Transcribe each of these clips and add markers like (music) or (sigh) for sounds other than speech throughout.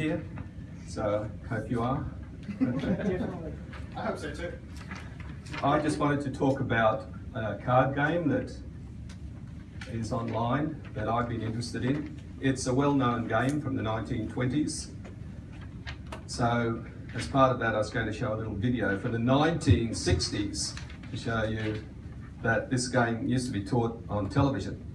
here. So hope you are. I hope so too. I just wanted to talk about a card game that is online that I've been interested in. It's a well-known game from the 1920s. So as part of that, I was going to show a little video from the 1960s to show you that this game used to be taught on television.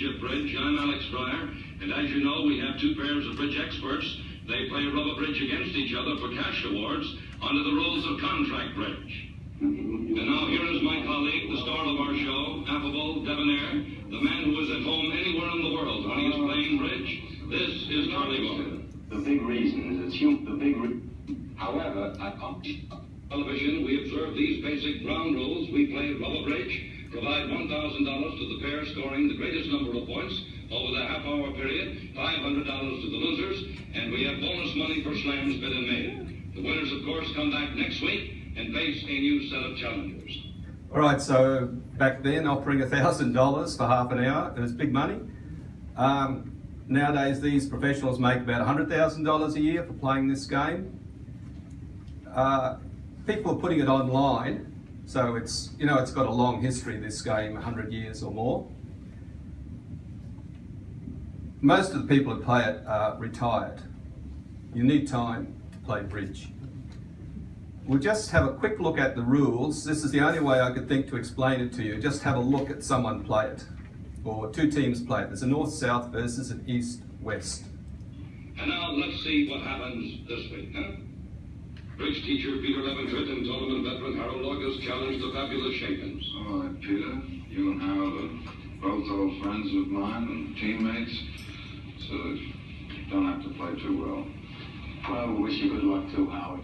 Championship Bridge. I'm Alex Dreier, and as you know, we have two pairs of bridge experts. They play rubber bridge against each other for cash awards under the rules of contract bridge. And now here is my colleague, the star of our show, affable, debonair, the man who is at home anywhere in the world when he is playing bridge. This is Charlie Bowman. The big reason is it's hum- the big re- However, at television, we observe these basic ground rules. We play rubber bridge, provide $1,000 to the pair scoring the greatest number of points over the half-hour period, $500 to the losers, and we have bonus money for slams bid and made. The winners, of course, come back next week and face a new set of challengers. All right, so back then offering $1,000 for half an hour, it was big money. Um, nowadays, these professionals make about $100,000 a year for playing this game. Uh, people are putting it online, so it's, you know, it's got a long history, this game, 100 years or more. Most of the people who play it are retired. You need time to play bridge. We'll just have a quick look at the rules. This is the only way I could think to explain it to you. Just have a look at someone play it, or two teams play it. There's a north-south versus an east-west. And now let's see what happens this week, huh? Bridge teacher Peter Leventritt and tournament veteran Harold Ogust challenge the fabulous Schenkens. All right, Peter. You and Harold are both old friends of mine and teammates, so you don't have to play too well. Well, we wish you good luck too, Howard.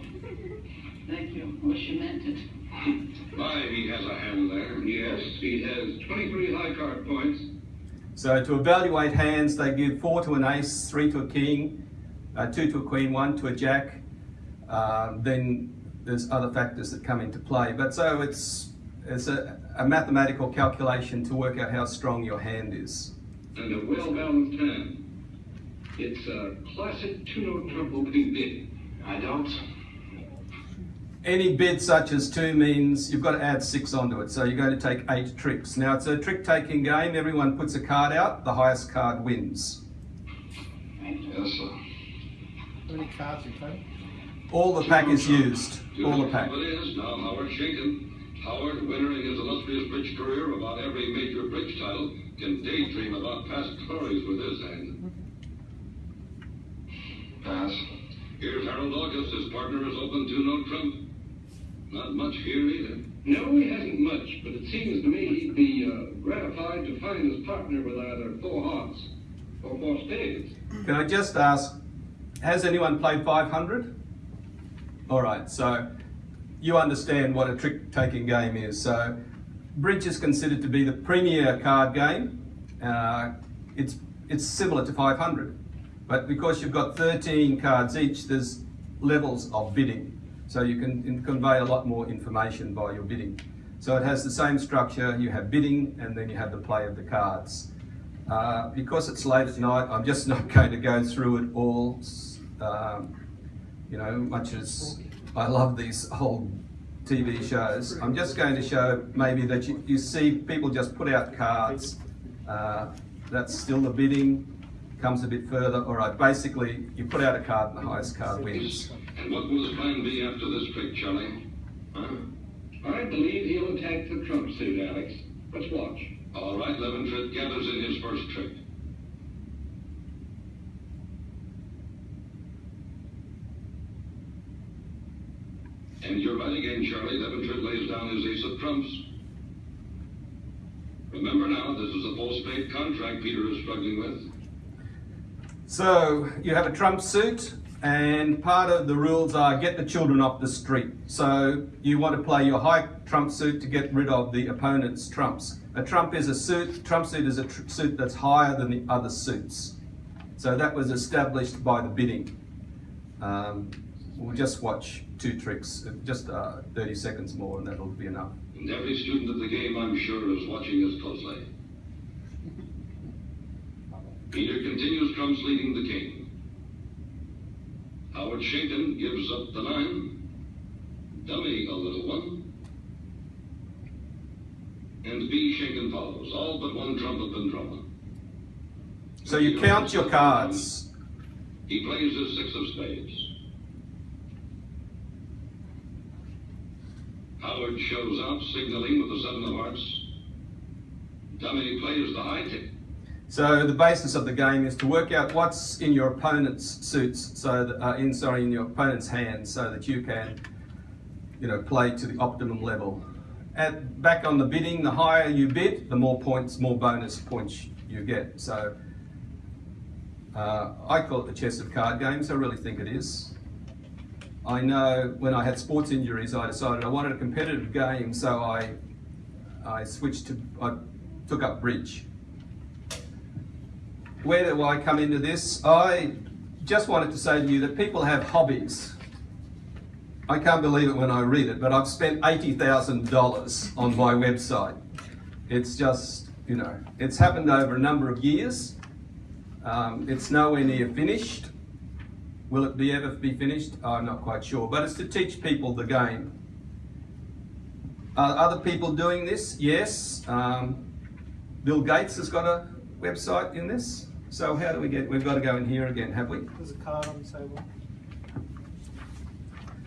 Thank you. Wish you meant it. (laughs) Why, he has a hand there. Yes, he has 23 high card points. So to evaluate hands, they give four to an ace, three to a king, uh, two to a queen, one to a jack. Uh, then there's other factors that come into play. But so it's, it's a, a mathematical calculation to work out how strong your hand is. And a well-balanced hand. It's a classic two no-trump opening bid. I don't. Any bid such as two means you've got to add six onto it. So you're going to take eight tricks. Now it's a trick taking game. Everyone puts a card out. The highest card wins. Yes, sir. How many cards you play? All the pack is used. All the pack. Now Howard Schenken. Howard, winner in his illustrious bridge career about every major bridge title, can daydream about past glories with his hand. Pass. Here's Harold Ogust. His partner is open two no-trump. Not much here either. No, he hasn't much, but it seems to me he'd be uh, gratified to find his partner with either four hearts or four spades. Can I just ask, has anyone played 500? All right, so you understand what a trick-taking game is. So bridge is considered to be the premier card game. Uh, it's, it's similar to 500, but because you've got 13 cards each, there's levels of bidding. So you can convey a lot more information by your bidding. So it has the same structure, you have bidding and then you have the play of the cards. Uh, because it's late at night, I'm just not (laughs) going to go through it all. Um, you know, much as I love these old TV shows, I'm just going to show maybe that you, you see people just put out cards. Uh, that's still the bidding, comes a bit further. All right, basically, you put out a card and the highest card wins. And what will his plan be after this trick, Charlie? Huh? I believe he'll attack the trump suit, Alex. Let's watch. All right, Leventritt gathers in his first trick. And you're right again, Charlie. Leventritt lays down his ace of trumps. Remember now, this is a full spade contract Peter is struggling with. So you have a trump suit, and part of the rules are get the children off the street. So you want to play your high trump suit to get rid of the opponent's trumps. A trump is a suit, trump suit is a tr- suit that's higher than the other suits. So that was established by the bidding. Um, we'll just watch two tricks, uh, just uh, 30 seconds more, and that'll be enough. And every student of the game, I'm sure, is watching us closely. Peter continues trumps leading the king. Howard Schenken gives up the nine. Dummy a little one. And Bea Schenken follows. All but one trump have been drawn. So you count your cards. He plays his six of spades. Howard shows up, signaling with the seven of hearts. Dummy plays the high tip. So the basis of the game is to work out what's in your opponent's suits, so that, uh, in sorry, in your opponent's hands, so that you can, you know, play to the optimum level. At back on the bidding, the higher you bid, the more points, more bonus points you get. So uh, I call it the chess of card games. I really think it is. I know when I had sports injuries, I decided I wanted a competitive game, so I I switched to I took up bridge. Where do I come into this? I just wanted to say to you that people have hobbies. I can't believe it when I read it, but I've spent $80,000 on my website. It's just, you know, it's happened over a number of years. Um, it's nowhere near finished. Will it be ever be finished? I'm not quite sure, but it's to teach people the game. Are other people doing this? Yes. Um, Bill Gates has got a website in this. So how do we get, we've got to go in here again, have we? There's a card on the table.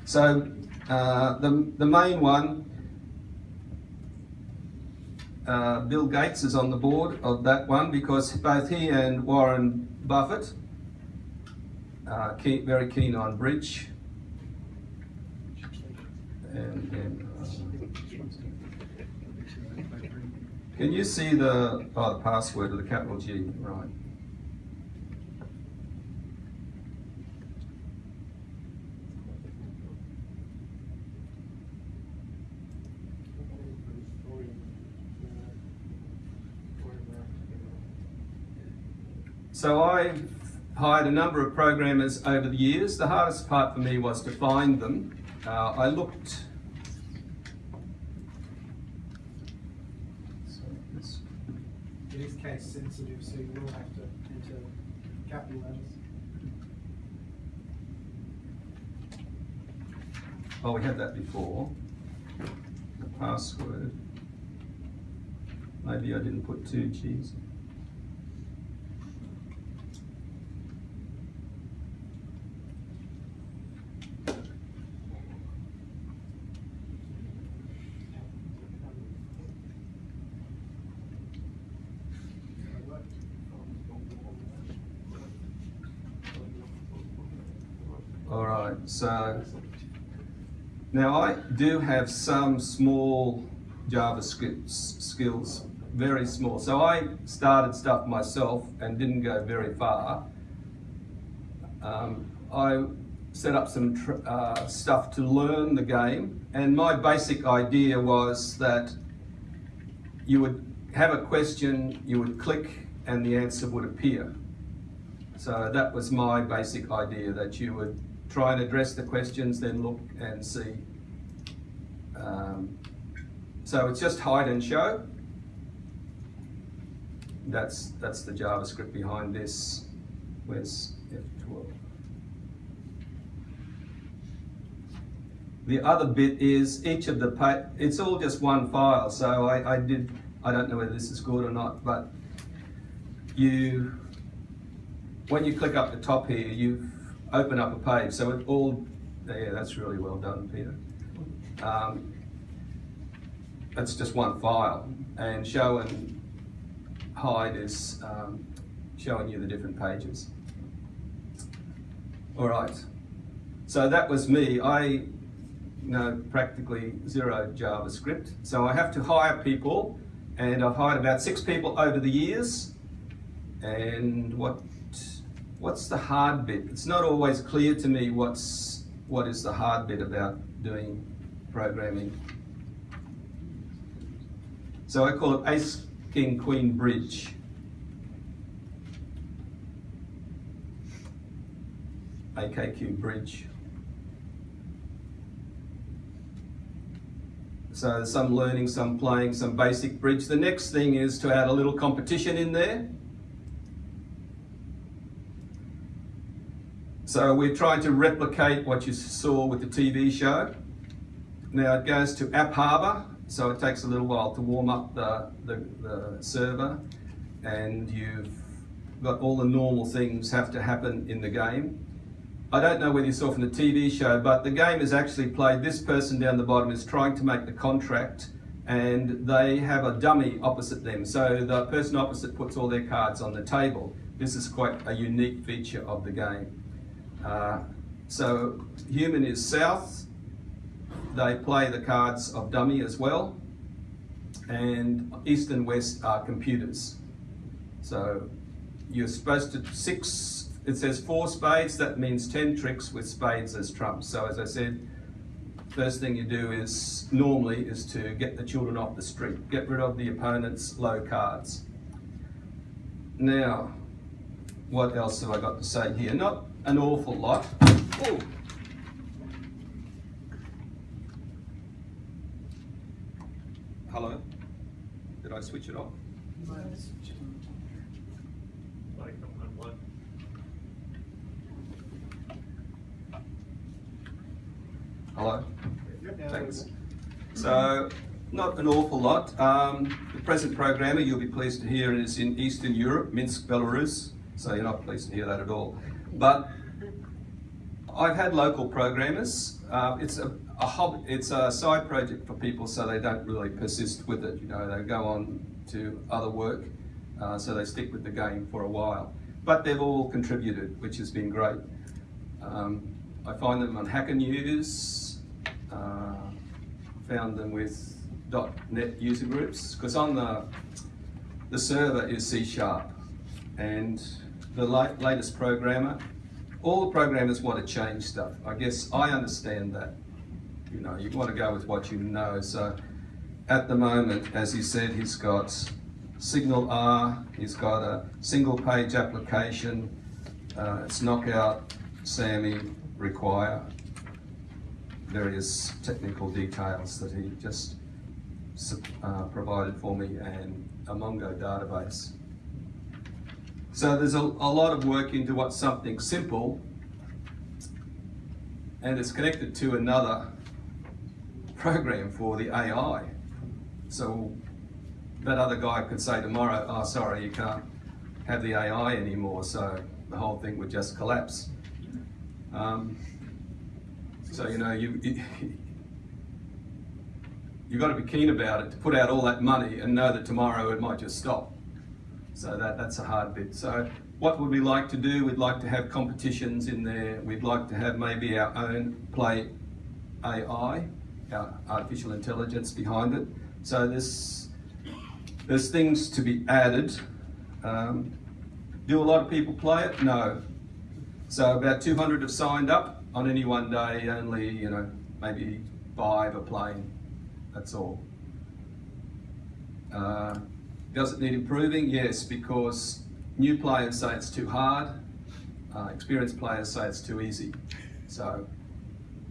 So uh, the, the main one, uh, Bill Gates is on the board of that one because both he and Warren Buffett are keen, very keen on bridge. And, uh, can you see the, oh, the password of the capital G, right? So I've hired a number of programmers over the years. The hardest part for me was to find them. Uh, I looked. It is case sensitive, so you will have to enter capital letters. Oh, we had that before. The password. Maybe I didn't put two G's. All right, so now I do have some small JavaScript skills, very small. So I started stuff myself and didn't go very far. Um, I set up some uh, stuff to learn the game, and my basic idea was that you would have a question, you would click, and the answer would appear. So that was my basic idea that you would try and address the questions, then look and see. Um, so it's just hide and show. That's that's the JavaScript behind this. Where's F12? The other bit is each of the it's all just one file. So I, I did I don't know whether this is good or not, but you when you click up the top here, you open up a page. So it all, yeah, that's really well done, Peter. Um, it's just one file, and show and hide is um, showing you the different pages. All right. So that was me. I know practically zero JavaScript, so I have to hire people, and I've hired about six people over the years. And what what's the hard bit? It's not always clear to me what's what is the hard bit about doing programming. So I call it Ace King Queen Bridge. AKQ Bridge. So some learning, some playing, some basic bridge. The next thing is to add a little competition in there. So we're trying to replicate what you saw with the TV show. Now it goes to AppHarbor, so it takes a little while to warm up the, the, the server and you've got all the normal things have to happen in the game. I don't know whether you saw from the TV show, but the game is actually played. This person down the bottom is trying to make the contract and they have a dummy opposite them. So the person opposite puts all their cards on the table. This is quite a unique feature of the game. Uh, so human is south. They play the cards of dummy as well. And east and west are computers. So you're supposed to six, it says four spades, that means 10 tricks with spades as trumps. So as I said, first thing you do is, normally, is to get the children off the street. Get rid of the opponent's low cards. Now, what else have I got to say here? Not an awful lot. Ooh. Hello? Did I switch it off? Hello? Thanks. So, not an awful lot. Um, the present programmer, you'll be pleased to hear, is in Eastern Europe, Minsk, Belarus. So you're not pleased to hear that at all. But I've had local programmers. Uh, it's a, a it's a side project for people, so they don't really persist with it. You know, they go on to other work, uh, so they stick with the game for a while. But they've all contributed, which has been great. Um, I find them on Hacker News, uh, found them with .NET user groups, because on the, the server is C Sharp, and the latest programmer, all the programmers want to change stuff. I guess I understand that. You know, you want to go with what you know. So at the moment, as he said, he's got SignalR, he's got a single page application, uh, it's Knockout, SAMI, Require, various technical details that he just uh, provided for me and a Mongo database. So there's a, a, lot of work into what's something simple and it's connected to another program for the AI. So that other guy could say tomorrow, oh sorry, you can't have the AI anymore, so the whole thing would just collapse. Um, so you know, you, (laughs) you you've got to be keen about it to put out all that money and know that tomorrow it might just stop. So that, that's a hard bit. So what would we like to do? We'd like to have competitions in there. We'd like to have maybe our own play AI, our artificial intelligence behind it. So there's, there's things to be added. Um, do a lot of people play it? No. So about 200 have signed up on any one day, only, you know, maybe five are playing, that's all. Uh, does it need improving? Yes, because new players say it's too hard, uh, experienced players say it's too easy. So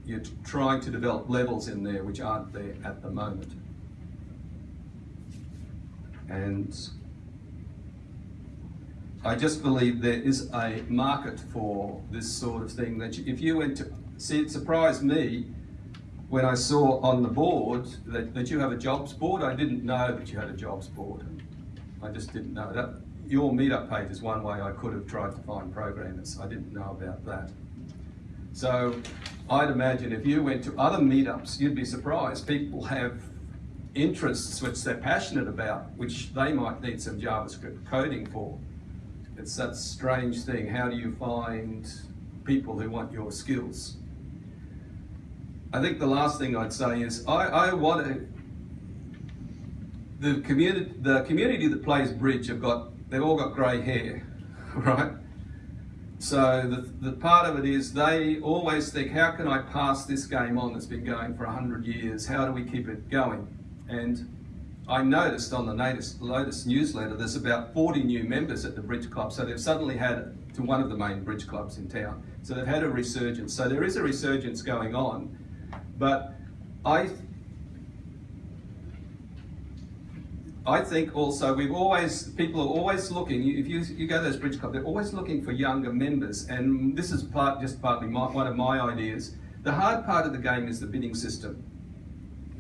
you're trying to develop levels in there which aren't there at the moment. And I just believe there is a market for this sort of thing that if you went to, see it surprised me when I saw on the board that, that you have a jobs board. I didn't know that you had a jobs board. I just didn't know that. Your meetup page is one way I could have tried to find programmers. I didn't know about that. So I'd imagine if you went to other meetups, you'd be surprised. People have interests which they're passionate about, which they might need some JavaScript coding for. It's that strange thing. How do you find people who want your skills? I think the last thing I'd say is I, I want to, the community, the community that plays bridge have got, they've all got grey hair, (laughs) right? so the, the part of it is they always think, how can I pass this game on that's been going for 100 years? How do we keep it going? And I noticed on the latest, Lotus newsletter, there's about 40 new members at the Bridge Club. So they've suddenly had, to one of the main bridge clubs in town. So they've had a resurgence. So there is a resurgence going on. But I I think also we've always people are always looking. If you you go to those bridge clubs, they're always looking for younger members, and this is part just partly my, one of my ideas. The hard part of the game is the bidding system.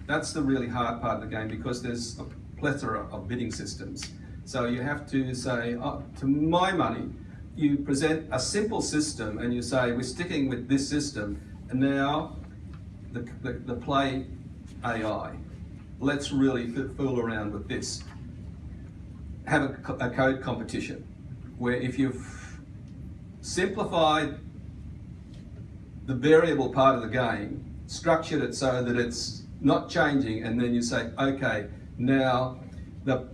That's the really hard part of the game because there's a plethora of bidding systems. So you have to say, oh, to my money, you present a simple system and you say we're sticking with this system, and now the, the, the play AI let's really fool around with this. Have a, a code competition where if you've simplified the variable part of the game, structured it so that it's not changing, and then you say, okay, now the,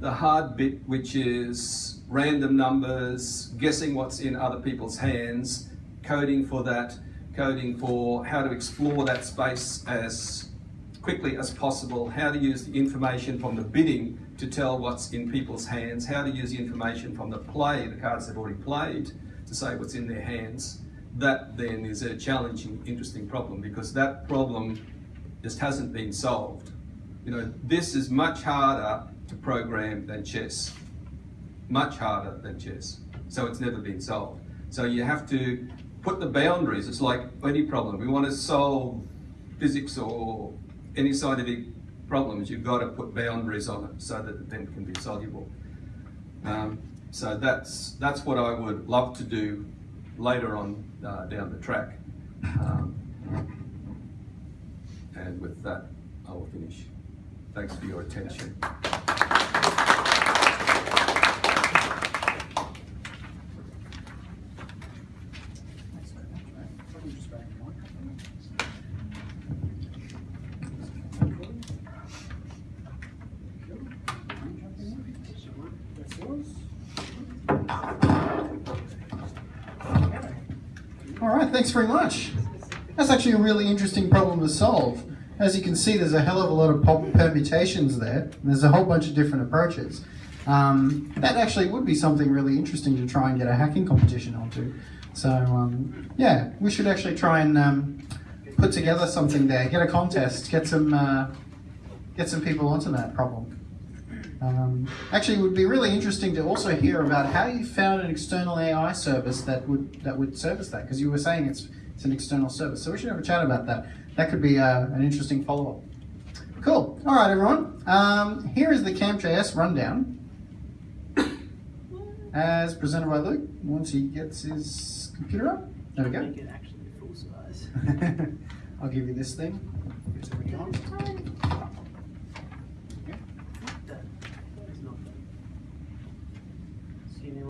the hard bit, which is random numbers, guessing what's in other people's hands, coding for that, coding for how to explore that space as quickly as possible, how to use the information from the bidding to tell what's in people's hands, how to use the information from the play, the cards they've already played, to say what's in their hands. That then is a challenging, interesting problem because that problem just hasn't been solved. You know, this is much harder to program than chess. Much harder than chess. So it's never been solved. So you have to put the boundaries. It's like any problem. We want to solve physics or any scientific problems, you've got to put boundaries on it so that it then can be soluble. Um, so that's that's what I would love to do later on uh, down the track. Um, and with that, I will finish. Thanks for your attention. Thanks very much, mate. Probably just grab the microphone. That's yours. Thanks very much. That's actually a really interesting problem to solve. As you can see, there's a hell of a lot of permutations there. and There's a whole bunch of different approaches. Um, that actually would be something really interesting to try and get a hacking competition onto. So, um, yeah, we should actually try and um, put together something there, get a contest, get some uh, get some people onto that problem. Um, actually, it would be really interesting to also hear about how you found an external AI service that would that would service that, because you were saying it's it's an external service. So we should have a chat about that. That could be uh, an interesting follow up. Cool. All right, everyone. Um, here is the CampJS rundown, as presented by Luke. Once he gets his computer up, there we go. Make it actually full size. (laughs) I'll give you this thing. Is it on?